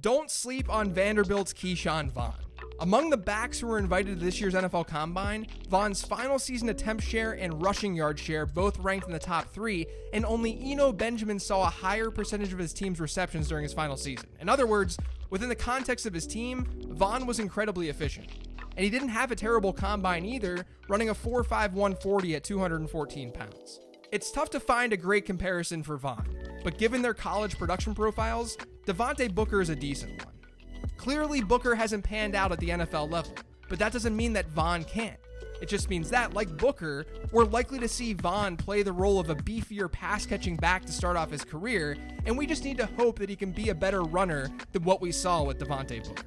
Don't sleep on Vanderbilt's Ke'Shawn Vaughn. Among the backs who were invited to this year's NFL Combine, Vaughn's final season attempt share and rushing yard share both ranked in the top three, and only Eno Benjamin saw a higher percentage of his team's receptions during his final season. In other words, within the context of his team, Vaughn was incredibly efficient. And he didn't have a terrible combine either, running a 4.5 140 at 214 pounds. It's tough to find a great comparison for Vaughn, but given their college production profiles, Devontae Booker is a decent one. Clearly, Booker hasn't panned out at the NFL level, but that doesn't mean that Vaughn can't. It just means that, like Booker, we're likely to see Vaughn play the role of a beefier pass catching back to start off his career, and we just need to hope that he can be a better runner than what we saw with Devontae Booker.